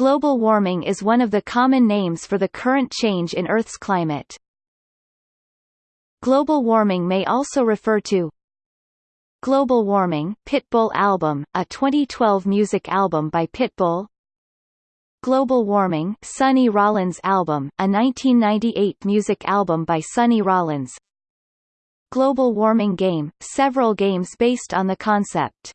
Global warming is one of the common names for the current change in Earth's climate. Global warming may also refer to Global Warming Pitbull album, a 2012 music album by Pitbull. Global Warming Sonny Rollins album, a 1998 music album by Sonny Rollins. Global Warming Game, several games based on the concept.